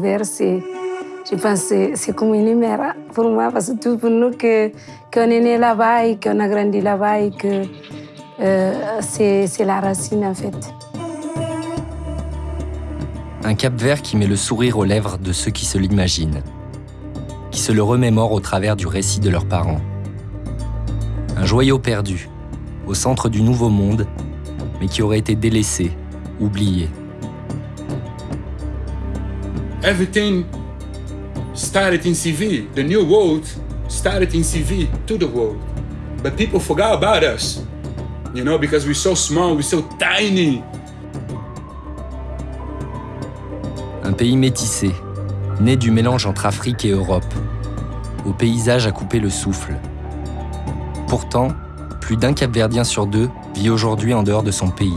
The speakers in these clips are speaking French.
Vert, c'est, je pense c'est comme une pour moi, parce que tout pour nous, qu'on est né là-bas qu'on a grandi là-bas que c'est la racine en fait. Un Cap Vert qui met le sourire aux lèvres de ceux qui se l'imaginent, qui se le remémorent au travers du récit de leurs parents. Un joyau perdu, au centre du nouveau monde, mais qui aurait été délaissé, oublié. Everything started in CV. The new world started in CV to the world. But people forgot about us, you know, because we're so small, we're so tiny. Un pays métissé, né du mélange entre Afrique et Europe, au paysage à couper le souffle. Pourtant, plus d'un Capverdien sur deux vit aujourd'hui en dehors de son pays.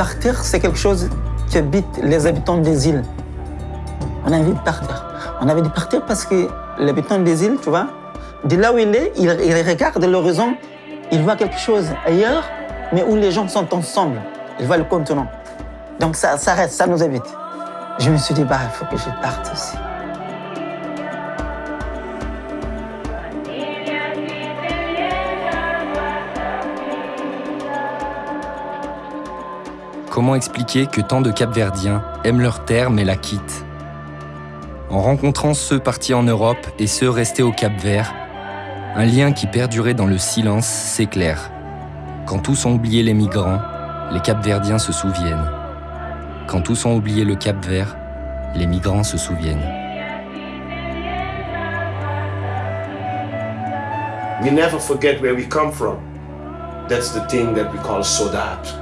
Partir, c'est quelque chose qui habite les habitants des îles. On a envie de partir. On a envie de partir parce que l'habitant des îles, tu vois, de là où il est, il, il regarde l'horizon, il voit quelque chose ailleurs, mais où les gens sont ensemble. Il voit le continent. Donc ça, ça reste, ça nous habite. Je me suis dit, bah, il faut que je parte aussi. Comment expliquer que tant de Capverdiens aiment leur terre mais la quittent? En rencontrant ceux partis en Europe et ceux restés au Cap Vert, un lien qui perdurait dans le silence s'éclaire. Quand tous ont oublié les migrants, les Capverdiens se souviennent. Quand tous ont oublié le Cap Vert, les migrants se souviennent. That's the thing that we call Sodat.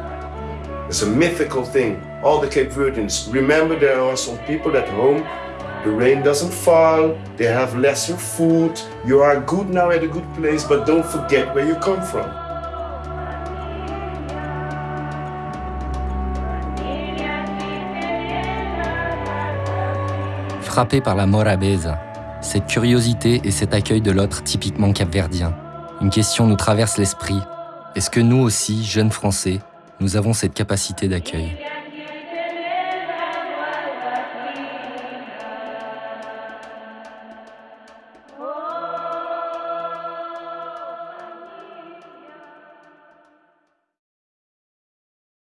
It's a mythical thing. All the Cape Verdeans, remember there are some people at home, the rain doesn't fall, they have lesser food, you are good now at a good place, but don't forget where you come from. Frappé par la morabeza, cette curiosité et cet accueil de l'autre typiquement capverdien, une question nous traverse l'esprit. Est-ce que nous aussi, jeunes Français, nous avons cette capacité d'accueil